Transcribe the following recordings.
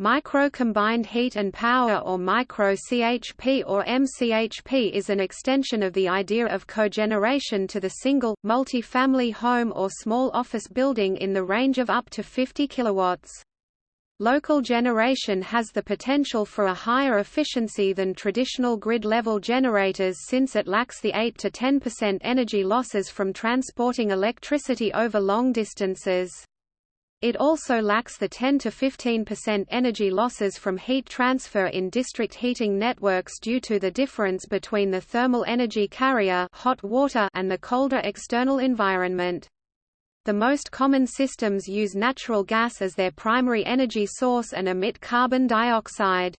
Micro-combined heat and power or micro-CHP or MCHP is an extension of the idea of cogeneration to the single, multi-family home or small office building in the range of up to 50 kilowatts. Local generation has the potential for a higher efficiency than traditional grid-level generators since it lacks the 8 to 10% energy losses from transporting electricity over long distances. It also lacks the 10 to 15% energy losses from heat transfer in district heating networks due to the difference between the thermal energy carrier hot water and the colder external environment. The most common systems use natural gas as their primary energy source and emit carbon dioxide.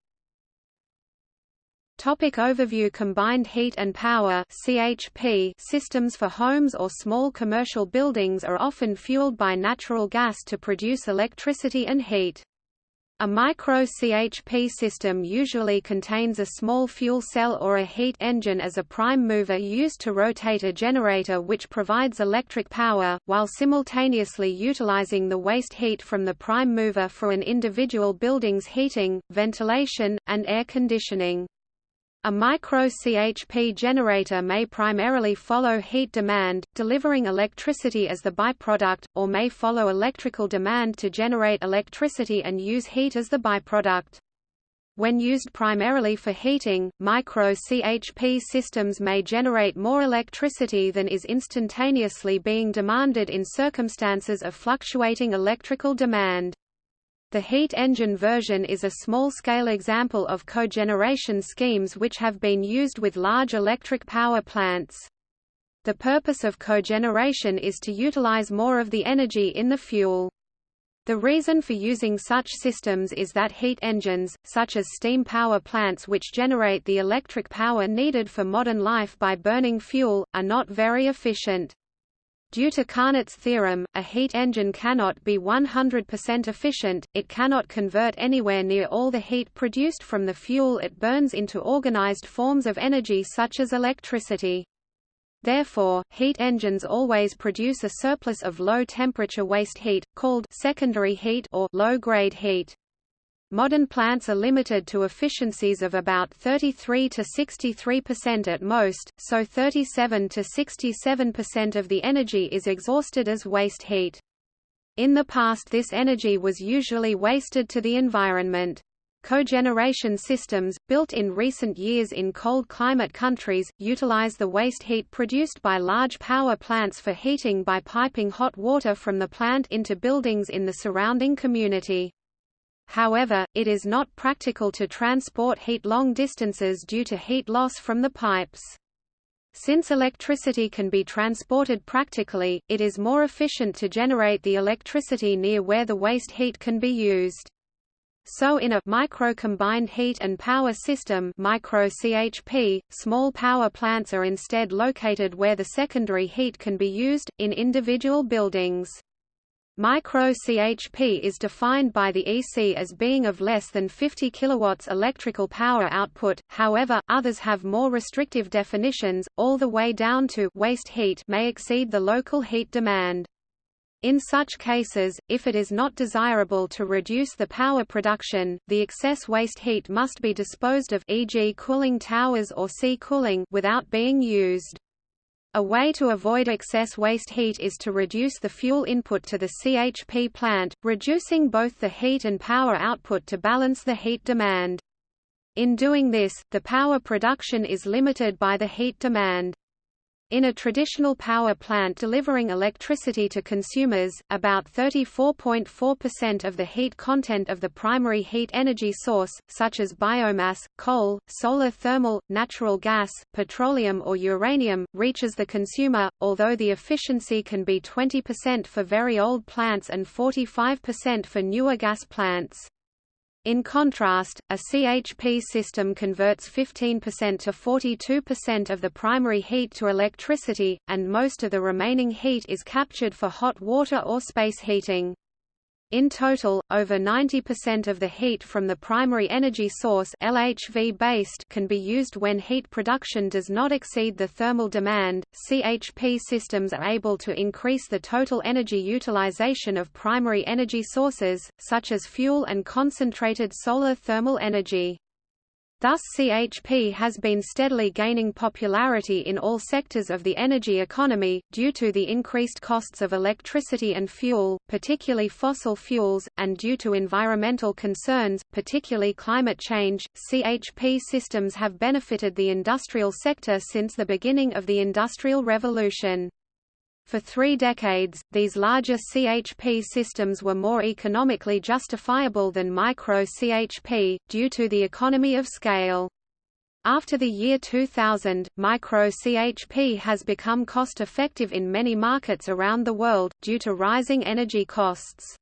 Topic overview Combined heat and power CHP systems for homes or small commercial buildings are often fueled by natural gas to produce electricity and heat. A micro-CHP system usually contains a small fuel cell or a heat engine as a prime mover used to rotate a generator which provides electric power, while simultaneously utilizing the waste heat from the prime mover for an individual building's heating, ventilation, and air conditioning. A micro-CHP generator may primarily follow heat demand, delivering electricity as the byproduct, or may follow electrical demand to generate electricity and use heat as the byproduct. When used primarily for heating, micro-CHP systems may generate more electricity than is instantaneously being demanded in circumstances of fluctuating electrical demand. The heat engine version is a small-scale example of cogeneration schemes which have been used with large electric power plants. The purpose of cogeneration is to utilize more of the energy in the fuel. The reason for using such systems is that heat engines, such as steam power plants which generate the electric power needed for modern life by burning fuel, are not very efficient. Due to Carnot's theorem, a heat engine cannot be 100% efficient, it cannot convert anywhere near all the heat produced from the fuel it burns into organized forms of energy such as electricity. Therefore, heat engines always produce a surplus of low-temperature waste heat, called secondary heat or low-grade heat. Modern plants are limited to efficiencies of about 33 to 63% at most, so 37 to 67% of the energy is exhausted as waste heat. In the past this energy was usually wasted to the environment. Cogeneration systems, built in recent years in cold climate countries, utilize the waste heat produced by large power plants for heating by piping hot water from the plant into buildings in the surrounding community. However, it is not practical to transport heat long distances due to heat loss from the pipes. Since electricity can be transported practically, it is more efficient to generate the electricity near where the waste heat can be used. So in a micro-combined heat and power system micro-CHP, small power plants are instead located where the secondary heat can be used, in individual buildings. Micro-CHP is defined by the EC as being of less than 50 kW electrical power output, however, others have more restrictive definitions, all the way down to waste heat may exceed the local heat demand. In such cases, if it is not desirable to reduce the power production, the excess waste heat must be disposed of e.g. cooling towers or sea cooling without being used. A way to avoid excess waste heat is to reduce the fuel input to the CHP plant, reducing both the heat and power output to balance the heat demand. In doing this, the power production is limited by the heat demand. In a traditional power plant delivering electricity to consumers, about 34.4% of the heat content of the primary heat energy source, such as biomass, coal, solar thermal, natural gas, petroleum or uranium, reaches the consumer, although the efficiency can be 20% for very old plants and 45% for newer gas plants. In contrast, a CHP system converts 15% to 42% of the primary heat to electricity, and most of the remaining heat is captured for hot water or space heating. In total, over 90% of the heat from the primary energy source LHV based can be used when heat production does not exceed the thermal demand. CHP systems are able to increase the total energy utilization of primary energy sources, such as fuel and concentrated solar thermal energy. Thus CHP has been steadily gaining popularity in all sectors of the energy economy, due to the increased costs of electricity and fuel, particularly fossil fuels, and due to environmental concerns, particularly climate change. CHP systems have benefited the industrial sector since the beginning of the Industrial Revolution. For three decades, these larger CHP systems were more economically justifiable than micro-CHP, due to the economy of scale. After the year 2000, micro-CHP has become cost-effective in many markets around the world, due to rising energy costs.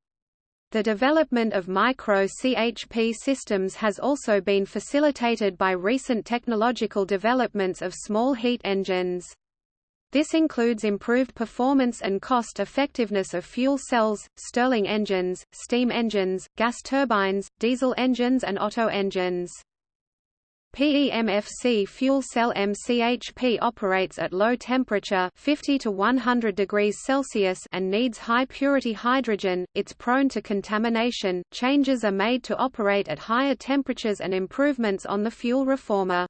The development of micro-CHP systems has also been facilitated by recent technological developments of small heat engines. This includes improved performance and cost effectiveness of fuel cells, Stirling engines, steam engines, gas turbines, diesel engines and Otto engines. PEMFC fuel cell MCHP operates at low temperature 50 to 100 degrees Celsius and needs high purity hydrogen. It's prone to contamination. Changes are made to operate at higher temperatures and improvements on the fuel reformer.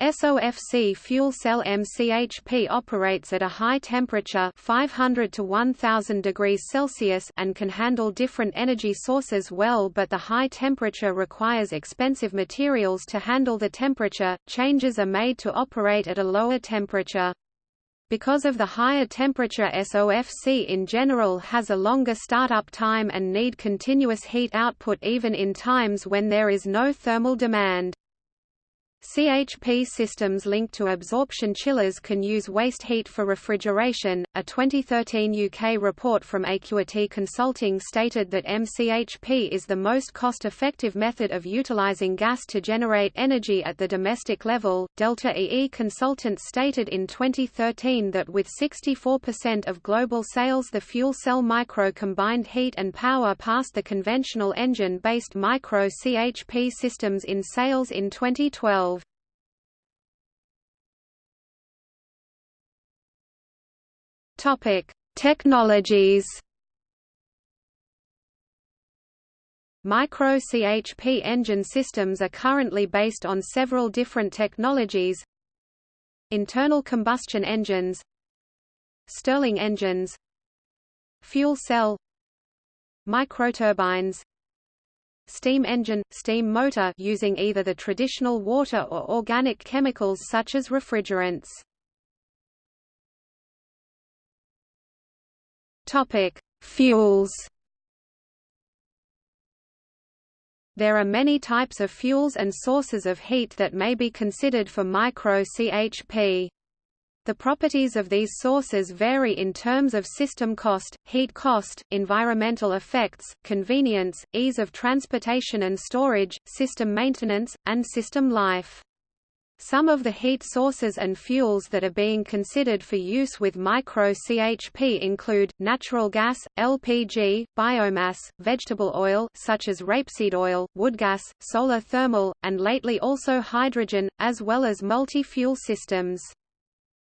SOFC fuel cell MCHP operates at a high temperature 500 to 1000 degrees Celsius and can handle different energy sources well but the high temperature requires expensive materials to handle the temperature. Changes are made to operate at a lower temperature. Because of the higher temperature SOFC in general has a longer startup time and need continuous heat output even in times when there is no thermal demand. CHP systems linked to absorption chillers can use waste heat for refrigeration. A 2013 UK report from Ecuity Consulting stated that MCHP is the most cost effective method of utilising gas to generate energy at the domestic level. Delta EE Consultants stated in 2013 that with 64% of global sales, the fuel cell micro combined heat and power passed the conventional engine based micro CHP systems in sales in 2012. Topic: Technologies. Micro-CHP engine systems are currently based on several different technologies. Internal combustion engines. Stirling engines. Fuel cell. Microturbines. Steam engine – steam motor using either the traditional water or organic chemicals such as refrigerants Topic: Fuels. There are many types of fuels and sources of heat that may be considered for micro-CHP. The properties of these sources vary in terms of system cost, heat cost, environmental effects, convenience, ease of transportation and storage, system maintenance, and system life. Some of the heat sources and fuels that are being considered for use with micro-CHP include, natural gas, LPG, biomass, vegetable oil such as rapeseed oil, wood gas, solar thermal, and lately also hydrogen, as well as multi-fuel systems.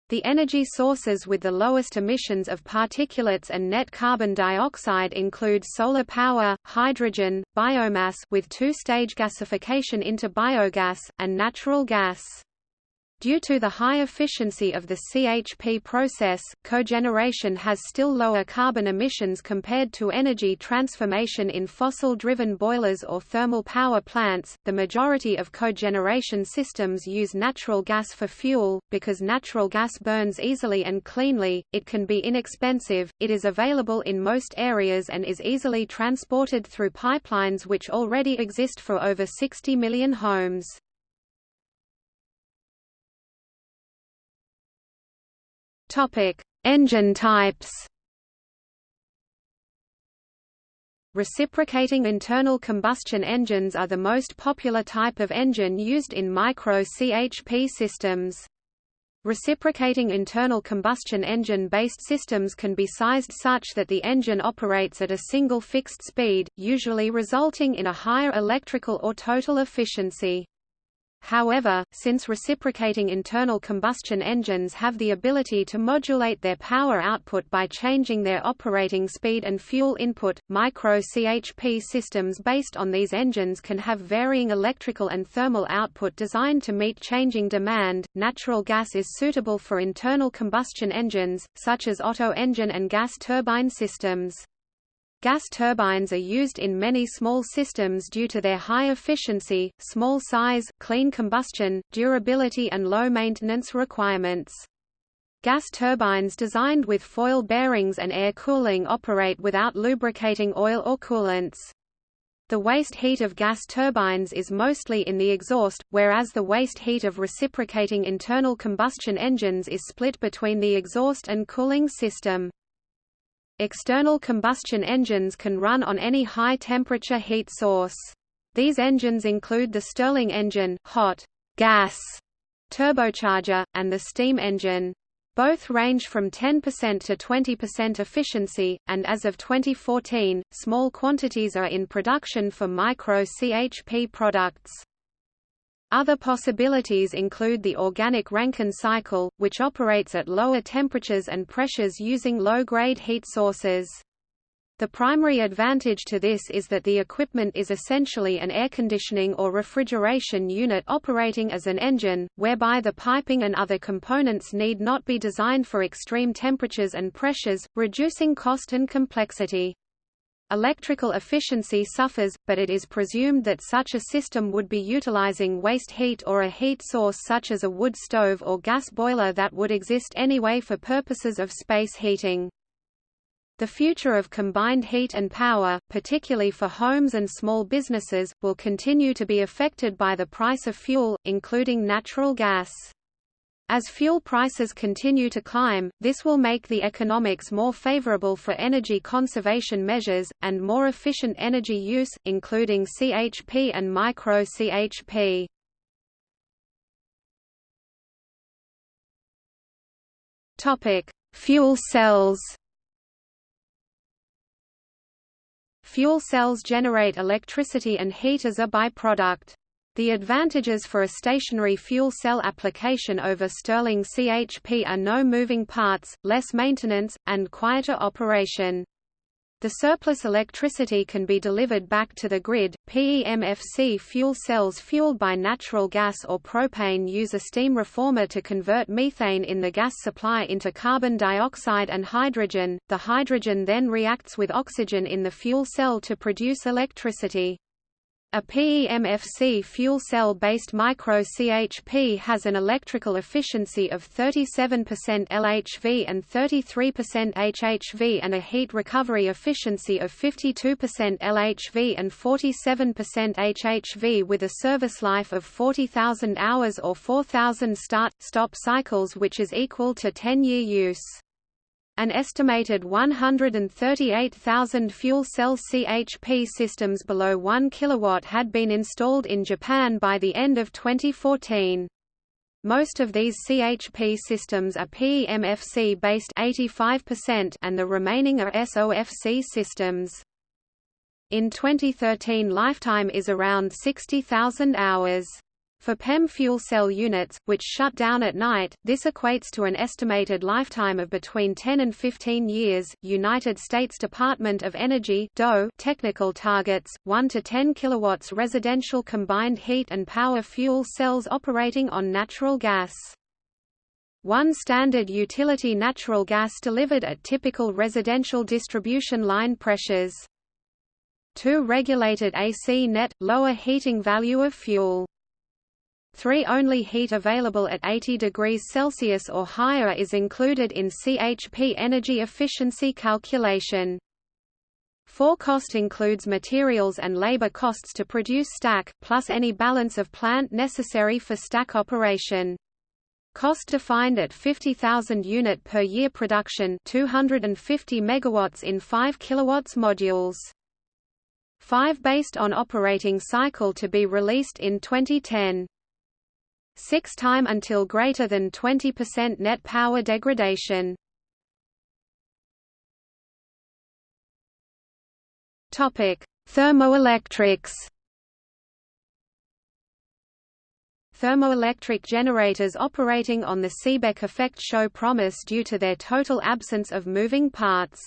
The energy sources with the lowest emissions of particulates and net carbon dioxide include solar power, hydrogen, biomass with two-stage gasification into biogas, and natural gas. Due to the high efficiency of the CHP process, cogeneration has still lower carbon emissions compared to energy transformation in fossil-driven boilers or thermal power plants. The majority of cogeneration systems use natural gas for fuel because natural gas burns easily and cleanly. It can be inexpensive. It is available in most areas and is easily transported through pipelines which already exist for over 60 million homes. Topic: Engine types. Reciprocating internal combustion engines are the most popular type of engine used in micro-CHP systems. Reciprocating internal combustion engine-based systems can be sized such that the engine operates at a single fixed speed, usually resulting in a higher electrical or total efficiency. However, since reciprocating internal combustion engines have the ability to modulate their power output by changing their operating speed and fuel input, micro-CHP systems based on these engines can have varying electrical and thermal output designed to meet changing demand. Natural gas is suitable for internal combustion engines, such as Otto engine and gas turbine systems. Gas turbines are used in many small systems due to their high efficiency, small size, clean combustion, durability and low maintenance requirements. Gas turbines designed with foil bearings and air cooling operate without lubricating oil or coolants. The waste heat of gas turbines is mostly in the exhaust, whereas the waste heat of reciprocating internal combustion engines is split between the exhaust and cooling system. External combustion engines can run on any high-temperature heat source. These engines include the Stirling engine, hot gas turbocharger, and the steam engine. Both range from 10% to 20% efficiency, and as of 2014, small quantities are in production for micro-CHP products. Other possibilities include the organic Rankine cycle, which operates at lower temperatures and pressures using low-grade heat sources. The primary advantage to this is that the equipment is essentially an air conditioning or refrigeration unit operating as an engine, whereby the piping and other components need not be designed for extreme temperatures and pressures, reducing cost and complexity. Electrical efficiency suffers, but it is presumed that such a system would be utilizing waste heat or a heat source such as a wood stove or gas boiler that would exist anyway for purposes of space heating. The future of combined heat and power, particularly for homes and small businesses, will continue to be affected by the price of fuel, including natural gas. As fuel prices continue to climb, this will make the economics more favorable for energy conservation measures, and more efficient energy use, including CHP and micro-CHP. Fuel cells Fuel cells generate electricity and heat as a byproduct. The advantages for a stationary fuel cell application over Stirling CHP are no moving parts, less maintenance, and quieter operation. The surplus electricity can be delivered back to the grid. PEMFC fuel cells fueled by natural gas or propane use a steam reformer to convert methane in the gas supply into carbon dioxide and hydrogen. The hydrogen then reacts with oxygen in the fuel cell to produce electricity. A PEMFC fuel cell-based micro-CHP has an electrical efficiency of 37% LHV and 33% HHV and a heat recovery efficiency of 52% LHV and 47% HHV with a service life of 40,000 hours or 4,000 start-stop cycles which is equal to 10-year use. An estimated 138,000 fuel cell CHP systems below 1 kW had been installed in Japan by the end of 2014. Most of these CHP systems are PEMFC based 85% and the remaining are SOFC systems. In 2013 lifetime is around 60,000 hours. For PEM fuel cell units, which shut down at night, this equates to an estimated lifetime of between 10 and 15 years. United States Department of Energy (DOE) technical targets: 1 to 10 kilowatts residential combined heat and power fuel cells operating on natural gas. One standard utility natural gas delivered at typical residential distribution line pressures. 2 regulated AC net, lower heating value of fuel. 3 Only heat available at 80 degrees Celsius or higher is included in CHP energy efficiency calculation. 4 Cost includes materials and labor costs to produce stack, plus any balance of plant necessary for stack operation. Cost defined at 50,000 unit per year production 250 megawatts in 5 kilowatts modules. 5 Based on operating cycle to be released in 2010 six time until greater than 20% net power degradation. Topic: Thermoelectrics. Thermoelectric generators operating on the Seebeck effect show promise due to their total absence of moving parts.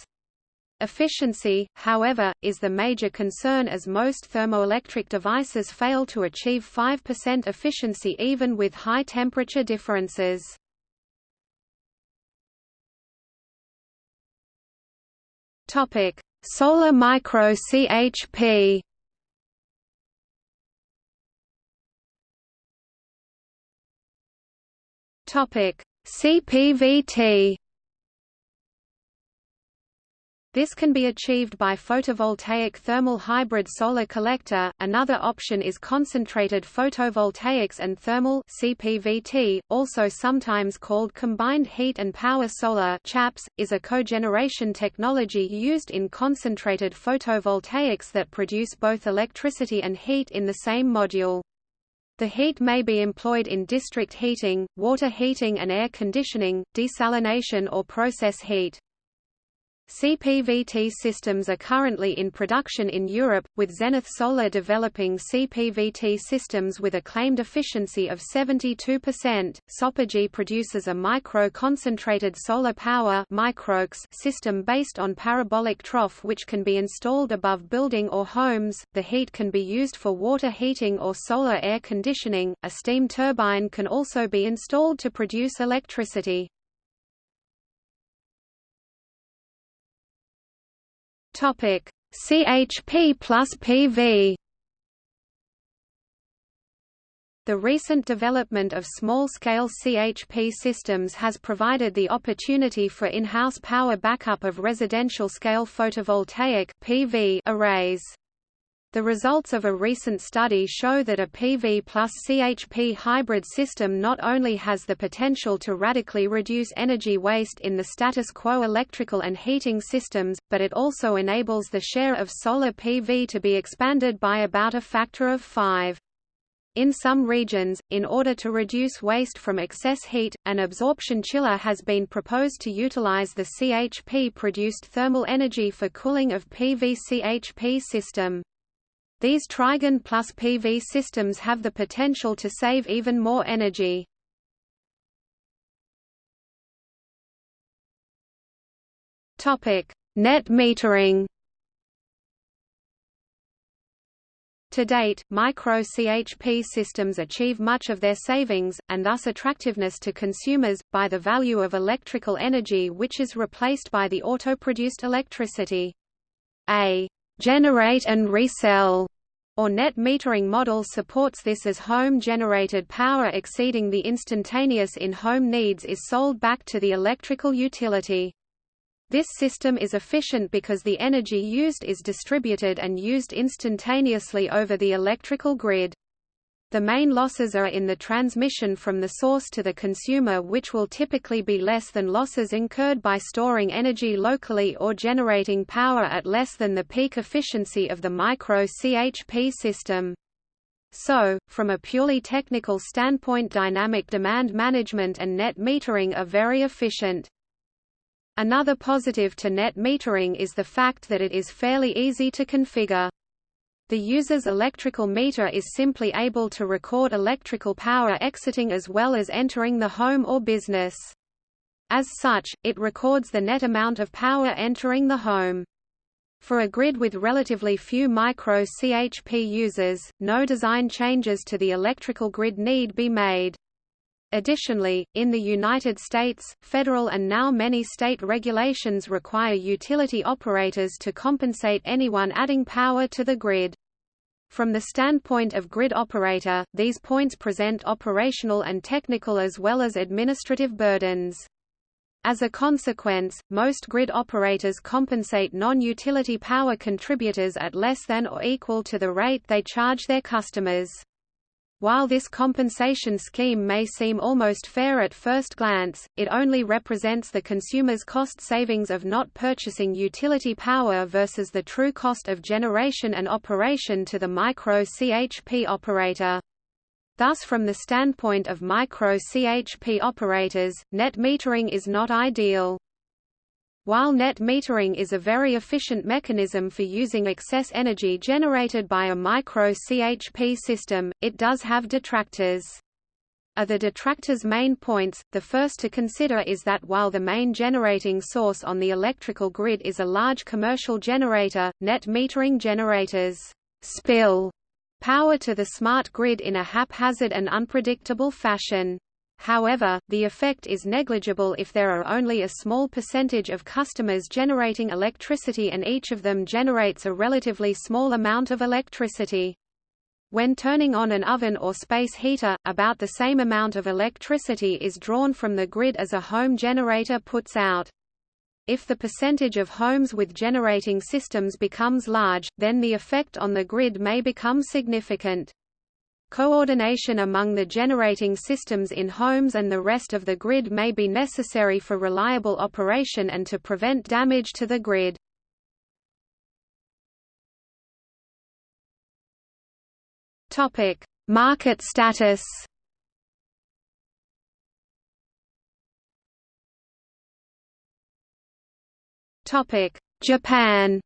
Efficiency, however, is the major concern as most thermoelectric devices fail to achieve 5% efficiency even with high temperature differences. Solar micro CHP Topic: CPVT. This can be achieved by photovoltaic thermal hybrid solar collector. Another option is concentrated photovoltaics and thermal (CPVT), also sometimes called combined heat and power solar (CHAPS), is a cogeneration technology used in concentrated photovoltaics that produce both electricity and heat in the same module. The heat may be employed in district heating, water heating and air conditioning, desalination or process heat. CPVT systems are currently in production in Europe, with Zenith Solar developing CPVT systems with a claimed efficiency of 72%. Sopergy produces a micro-concentrated solar power system based on parabolic trough which can be installed above building or homes. The heat can be used for water heating or solar air conditioning. A steam turbine can also be installed to produce electricity. Topic: CHP plus PV. The recent development of small-scale CHP systems has provided the opportunity for in-house power backup of residential-scale photovoltaic (PV) arrays. The results of a recent study show that a PV plus CHP hybrid system not only has the potential to radically reduce energy waste in the status quo electrical and heating systems, but it also enables the share of solar PV to be expanded by about a factor of 5. In some regions, in order to reduce waste from excess heat, an absorption chiller has been proposed to utilize the CHP-produced thermal energy for cooling of PV CHP system. These trigen plus PV systems have the potential to save even more energy. Net metering. To date, micro-CHP systems achieve much of their savings, and thus attractiveness to consumers, by the value of electrical energy which is replaced by the auto-produced electricity. A generate and resell or net metering model supports this as home-generated power exceeding the instantaneous in-home needs is sold back to the electrical utility. This system is efficient because the energy used is distributed and used instantaneously over the electrical grid. The main losses are in the transmission from the source to the consumer which will typically be less than losses incurred by storing energy locally or generating power at less than the peak efficiency of the micro-CHP system. So, from a purely technical standpoint dynamic demand management and net metering are very efficient. Another positive to net metering is the fact that it is fairly easy to configure. The user's electrical meter is simply able to record electrical power exiting as well as entering the home or business. As such, it records the net amount of power entering the home. For a grid with relatively few micro-CHP users, no design changes to the electrical grid need be made. Additionally, in the United States, federal and now many state regulations require utility operators to compensate anyone adding power to the grid. From the standpoint of grid operator, these points present operational and technical as well as administrative burdens. As a consequence, most grid operators compensate non-utility power contributors at less than or equal to the rate they charge their customers. While this compensation scheme may seem almost fair at first glance, it only represents the consumer's cost savings of not purchasing utility power versus the true cost of generation and operation to the micro-CHP operator. Thus from the standpoint of micro-CHP operators, net metering is not ideal. While net metering is a very efficient mechanism for using excess energy generated by a micro-CHP system, it does have detractors. Are the detractors' main points, the first to consider is that while the main generating source on the electrical grid is a large commercial generator, net metering generators spill power to the smart grid in a haphazard and unpredictable fashion. However, the effect is negligible if there are only a small percentage of customers generating electricity and each of them generates a relatively small amount of electricity. When turning on an oven or space heater, about the same amount of electricity is drawn from the grid as a home generator puts out. If the percentage of homes with generating systems becomes large, then the effect on the grid may become significant. Coordination among the generating systems in homes and the rest of the grid may be necessary for reliable operation and to prevent damage to the grid. Topic: Market status Topic: Japan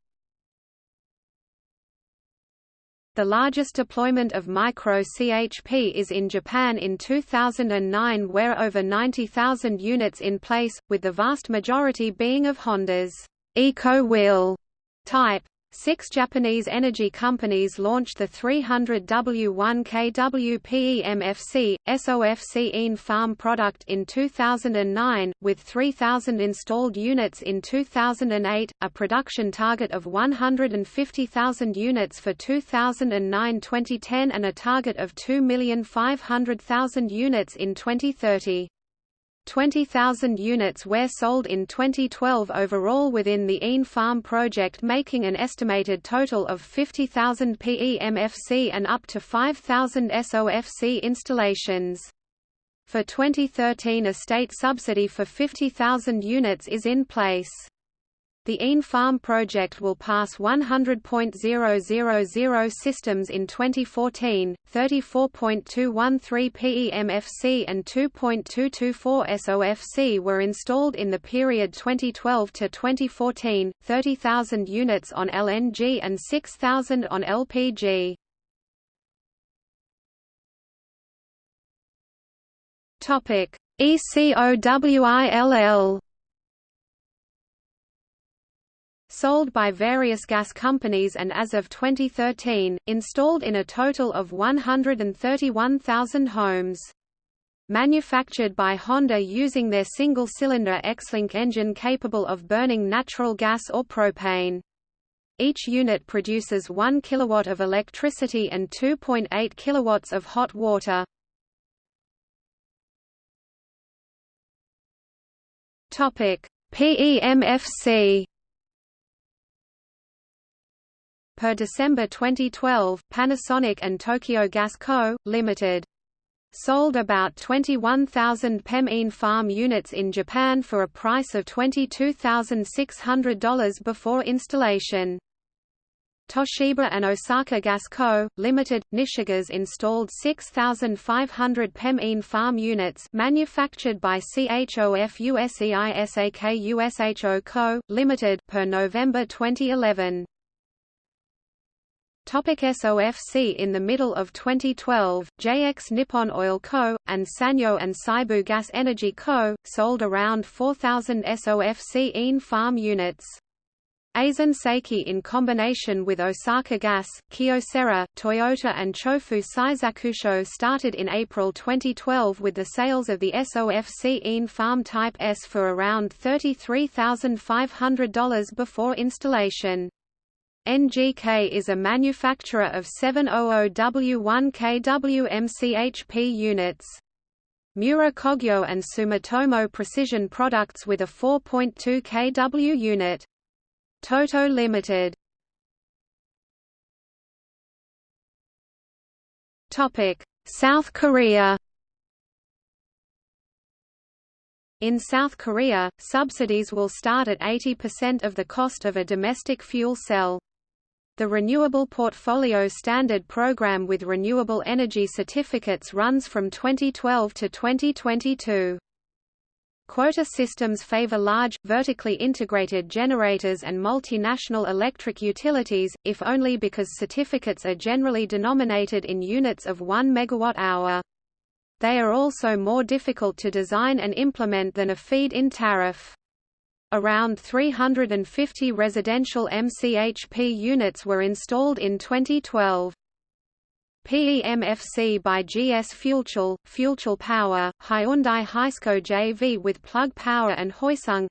The largest deployment of micro-CHP is in Japan in 2009 where over 90,000 units in place, with the vast majority being of Honda's Eco-Will type. Six Japanese energy companies launched the 300W1 kW PEMFC, SOFC ENE farm product in 2009, with 3,000 installed units in 2008, a production target of 150,000 units for 2009-2010 and a target of 2,500,000 units in 2030. 20,000 units were sold in 2012 overall within the ENE Farm project making an estimated total of 50,000 PEMFC and up to 5,000 SOFC installations. For 2013 a state subsidy for 50,000 units is in place. The ENE Farm project will pass 100.000 systems in 2014, 34.213 PEMFC and 2.224 SOFC were installed in the period 2012 to 2014, 30,000 units on LNG and 6,000 on LPG. Topic: ECOWILL sold by various gas companies and as of 2013, installed in a total of 131,000 homes. Manufactured by Honda using their single-cylinder EXlink engine capable of burning natural gas or propane. Each unit produces 1 kilowatt of electricity and 2.8 kilowatts of hot water. Topic: PEMFC Per December 2012, Panasonic and Tokyo Gas Co., Ltd. sold about 21,000 PEM ENE farm units in Japan for a price of $22,600 before installation. Toshiba and Osaka Gas Co., Ltd., Nishigas installed 6,500 PEM ENE farm units manufactured by CHOF USEISAK USHO Co., Ltd. per November 2011. Topic SOFC In the middle of 2012, JX Nippon Oil Co., and Sanyo and Seibu Gas Energy Co., sold around 4,000 SOFC ENE farm units. Aisin Seiki in combination with Osaka Gas, Kyocera, Toyota and Chofu Seisakusho started in April 2012 with the sales of the SOFC ENE Farm Type S for around $33,500 before installation. NGK is a manufacturer of 700W1 kW MCHP units. Miura Kogyo and Sumitomo Precision Products with a 4.2 kW unit. Toto Limited. Topic: South Korea. In South Korea, subsidies will start at 80% of the cost of a domestic fuel cell. The Renewable Portfolio Standard program with renewable energy certificates runs from 2012 to 2022. Quota systems favor large, vertically integrated generators and multinational electric utilities, if only because certificates are generally denominated in units of 1 megawatt-hour. They are also more difficult to design and implement than a feed-in tariff. Around 350 residential MCHP units were installed in 2012. PEMFC by GS FuelCell, FuelCell Power, Hyundai Hysco JV with Plug Power and Hyosung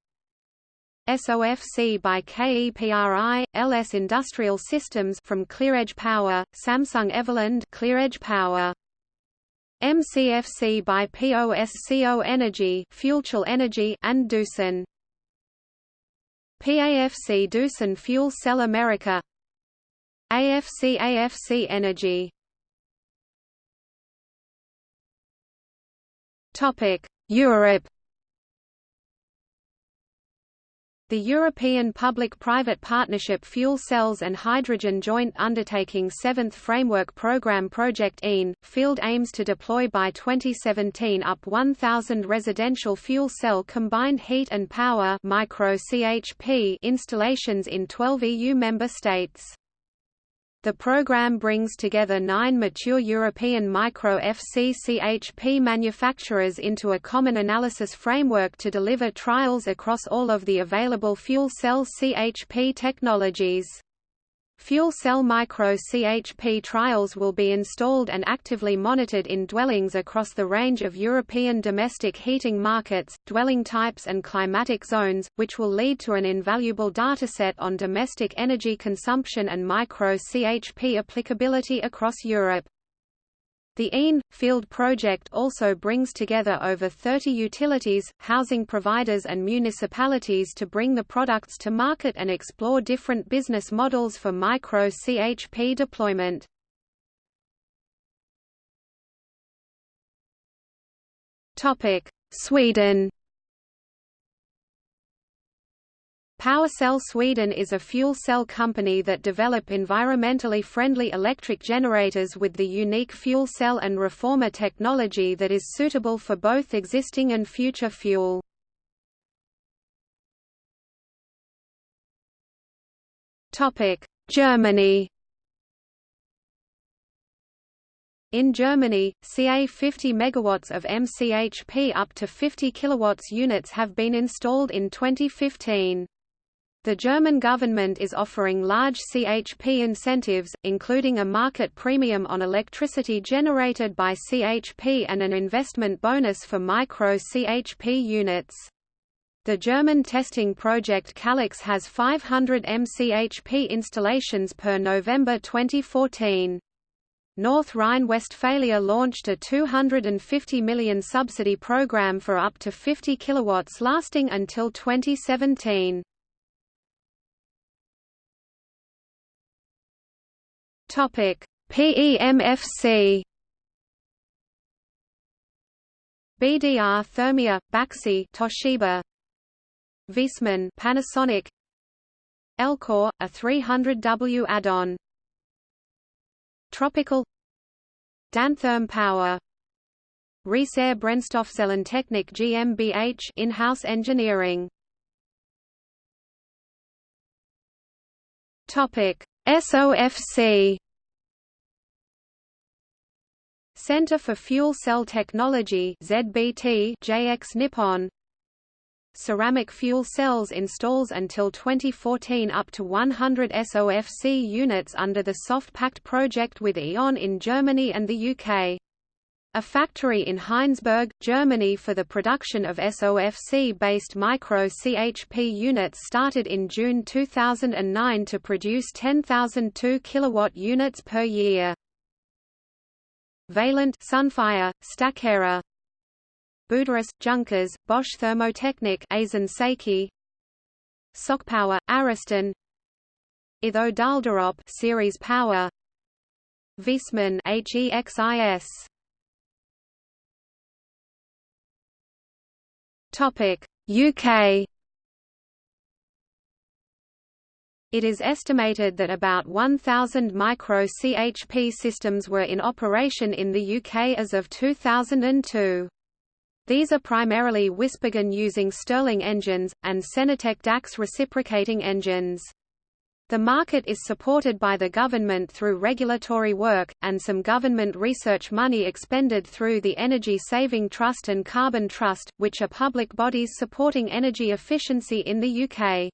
SOFC by KEPRI, LS Industrial Systems from ClearEdge Power, Samsung Everland ClearEdge Power. MCFC by POSCO Energy, FuelCell Energy and Doosan. PAFC Doosan Fuel Cell America. AFC AFC Energy. Europe The European Public-Private Partnership Fuel Cells and Hydrogen Joint Undertaking 7th Framework Programme Project EEN, Field aims to deploy by 2017 up 1,000 residential fuel cell combined heat and power micro CHP installations in 12 EU member states. The program brings together nine mature European micro-FCCHP manufacturers into a common analysis framework to deliver trials across all of the available fuel cell CHP technologies. Fuel cell micro-CHP trials will be installed and actively monitored in dwellings across the range of European domestic heating markets, dwelling types and climatic zones, which will lead to an invaluable dataset on domestic energy consumption and micro-CHP applicability across Europe. The EEN Field project also brings together over 30 utilities, housing providers and municipalities to bring the products to market and explore different business models for micro-CHP deployment. Sweden PowerCell Sweden is a fuel cell company that develop environmentally friendly electric generators with the unique fuel cell and reformer technology that is suitable for both existing and future fuel. Germany In Germany, CA 50 MW of MCHP up to 50 kW units have been installed in 2015. The German government is offering large CHP incentives, including a market premium on electricity generated by CHP and an investment bonus for micro-CHP units. The German testing project Callux has 500 MCHP installations per November 2014. North Rhine-Westphalia launched a 250 million subsidy program for up to 50 kilowatts lasting until 2017. Topic: PEMFC BDR Thermea, Baxi Toshiba. Viessmann Panasonic. Elcore, a 300W add-on. Tropical. Dantherm Power. Riesaer Brennstoffzellentechnik GmbH in-house engineering. Topic. SOFC Center for Fuel Cell Technology ZBT JX Nippon Ceramic fuel cells installs until 2014 up to 100 SOFC units under the Soft Pact project with E.ON in Germany and the UK. A factory in Heinsberg, Germany for the production of SOFC-based micro-CHP units started in June 2009 to produce 10,002 kW units per year. Vaillant Sunfire, Staxera Buderus, Junkers, Bosch Thermotechnik Aisin Seiki SOCpower, Ariston Itho Daalderop Ceres Power Viessmann HEXIS Topic UK It is estimated that about 1,000 micro-CHP systems were in operation in the UK as of 2002. These are primarily WhisperGen using Stirling engines, and Senertec Dachs reciprocating engines. The market is supported by the government through regulatory work, and some government research money expended through the Energy Saving Trust and Carbon Trust, which are public bodies supporting energy efficiency in the UK.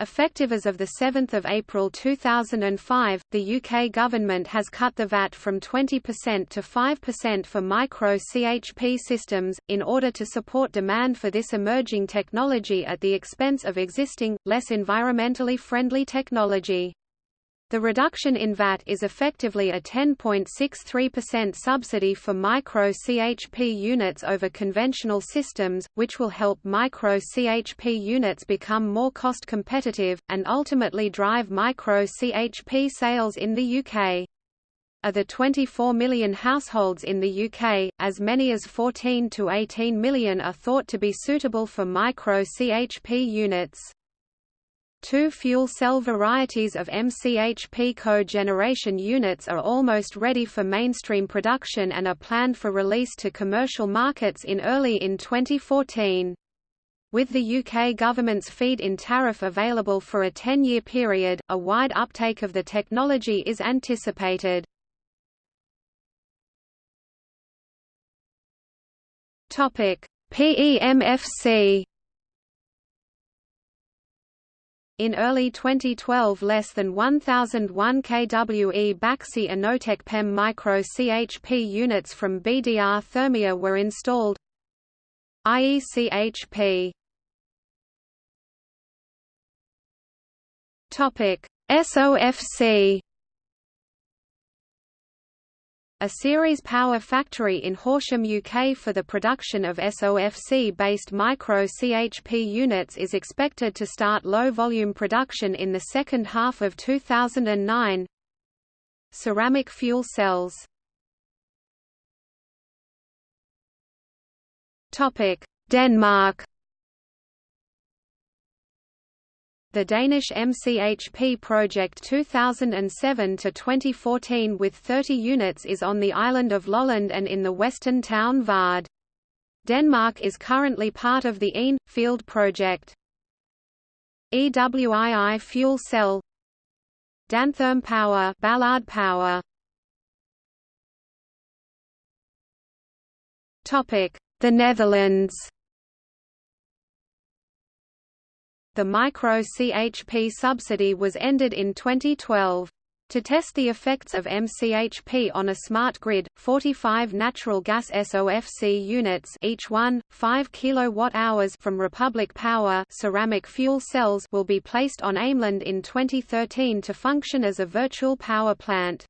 Effective as of 7 April 2005, the UK government has cut the VAT from 20% to 5% for micro-CHP systems, in order to support demand for this emerging technology at the expense of existing, less environmentally friendly technology. The reduction in VAT is effectively a 10.63% subsidy for micro-CHP units over conventional systems, which will help micro-CHP units become more cost competitive, and ultimately drive micro-CHP sales in the UK. Of the 24 million households in the UK, as many as 14 to 18 million are thought to be suitable for micro-CHP units. Two fuel cell varieties of MCHP cogeneration units are almost ready for mainstream production and are planned for release to commercial markets in early in 2014. With the UK government's feed-in tariff available for a 10-year period, a wide uptake of the technology is anticipated. PEMFC In early 2012 less than 1001 kWe Baxi Innotech PEM micro CHP units from BDR Thermea were installed IECHP SOFC a Ceres Power factory in Horsham, UK for the production of SOFC-based micro-CHP units is expected to start low-volume production in the second half of 2009. Ceramic fuel cells Denmark The Danish MCHP project 2007–2014 with 30 units is on the island of Lolland and in the western town Varde. Denmark is currently part of the ene.field project. EWII fuel cell Dantherm Power Ballard Power Topic: The Netherlands the micro-CHP subsidy was ended in 2012. To test the effects of MCHP on a smart grid, 45 natural gas SOFC units each one, 5 kWh from Republiq Power ceramic fuel cells will be placed on Ameland in 2013 to function as a virtual power plant.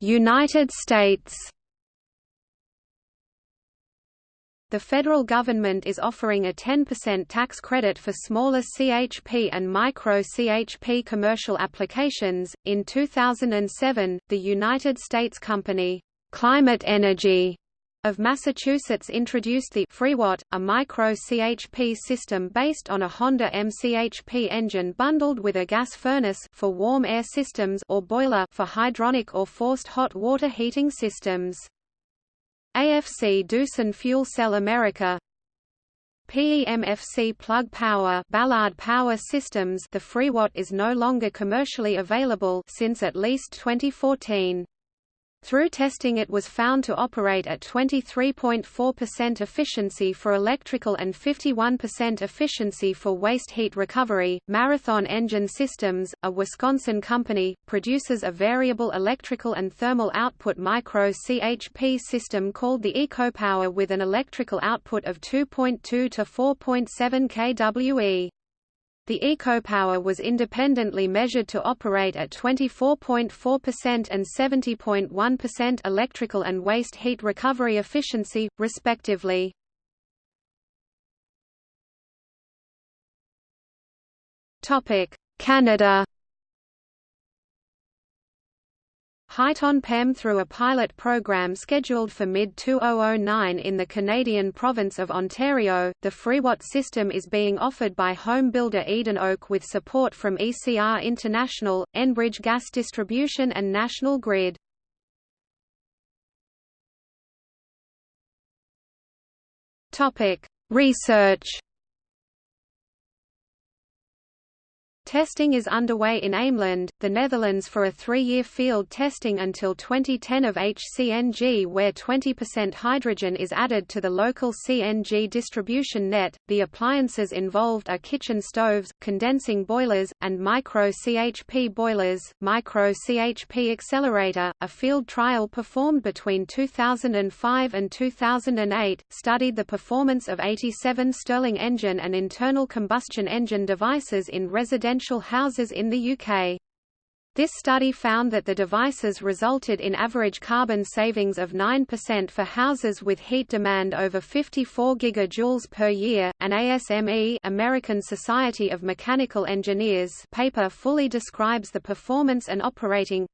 United States The federal government is offering a 10% tax credit for smaller CHP and micro CHP commercial applications. In 2007, the United States company Climate Energy of Massachusetts introduced the FreeWatt, a micro CHP system based on a Honda MCHP engine bundled with a gas furnace for warm air systems or boiler for hydronic or forced hot water heating systems. AFC Doosan Fuel Cell America PEMFC Plug Power Ballard Power Systems The FreeWatt is no longer commercially available since at least 2014. Through testing it was found to operate at 23.4% efficiency for electrical and 51% efficiency for waste heat recovery. Marathon Engine Systems, a Wisconsin company, produces a variable electrical and thermal output micro CHP system called the EcoPower with an electrical output of 2.2 to 4.7 kWe. The EcoPower was independently measured to operate at 24.4% and 70.1% electrical and waste heat recovery efficiency, respectively. Canada Heighton PEM through a pilot program scheduled for mid-2009 in the Canadian province of Ontario. The FreeWatt system is being offered by home builder Eden Oak with support from ECR International, Enbridge Gas Distribution and National Grid. Topic: Research Testing is underway in Ameland, the Netherlands for a three-year field testing until 2010 of HCNG where 20% hydrogen is added to the local CNG distribution net. The appliances involved are kitchen stoves, condensing boilers, and micro-CHP boilers. Micro-CHP Accelerator, a field trial performed between 2005 and 2008, studied the performance of 87 Stirling engine and internal combustion engine devices in residential residential houses in the UK. This study found that the devices resulted in average carbon savings of 9% for houses with heat demand over 54 gigajoules per year. An ASME American Society of Mechanical Engineers paper fully describes the performance and operating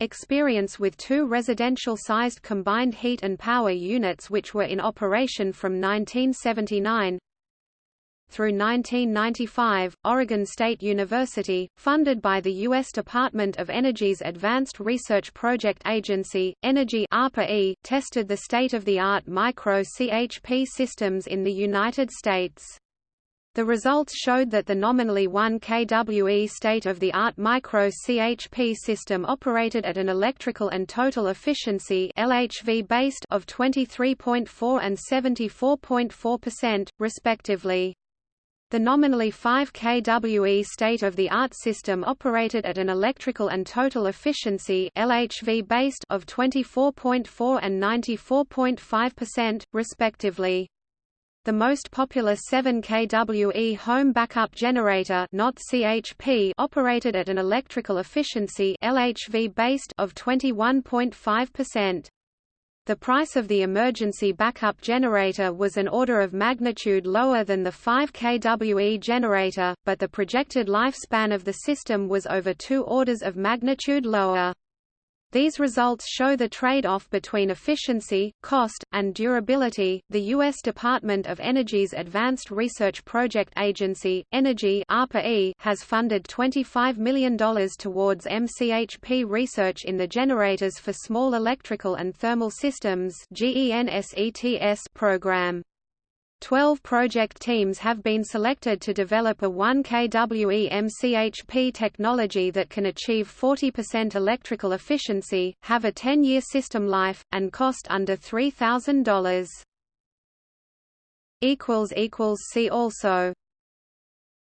experience with two residential-sized combined heat and power units which were in operation from 1979 through 1995, Oregon State University, funded by the U.S. Department of Energy's Advanced Research Project Agency, Energy ARPA-E, tested the state-of-the-art micro-CHP systems in the United States. The results showed that the nominally 1 kWe state-of-the-art micro-CHP system operated at an electrical and total efficiency LHV based of 23.4 and 74.4%, respectively. The nominally 5 kWe state-of-the-art system operated at an electrical and total efficiency LHV based of 24.4 and 94.5%, respectively. The most popular 7 kWe home backup generator not CHP operated at an electrical efficiency LHV based of 21.5%. The price of the emergency backup generator was an order of magnitude lower than the 5 kWe generator, but the projected lifespan of the system was over two orders of magnitude lower. These results show the trade-off between efficiency, cost, and durability. The U.S. Department of Energy's Advanced Research Project Agency, Energy (ARPA-E), has funded $25 million towards MCHP research in the Generators for Small Electrical and Thermal Systems (GENSETS) program. Twelve project teams have been selected to develop a 1 kWe MCHP technology that can achieve 40% electrical efficiency, have a 10-year system life, and cost under $3,000. See also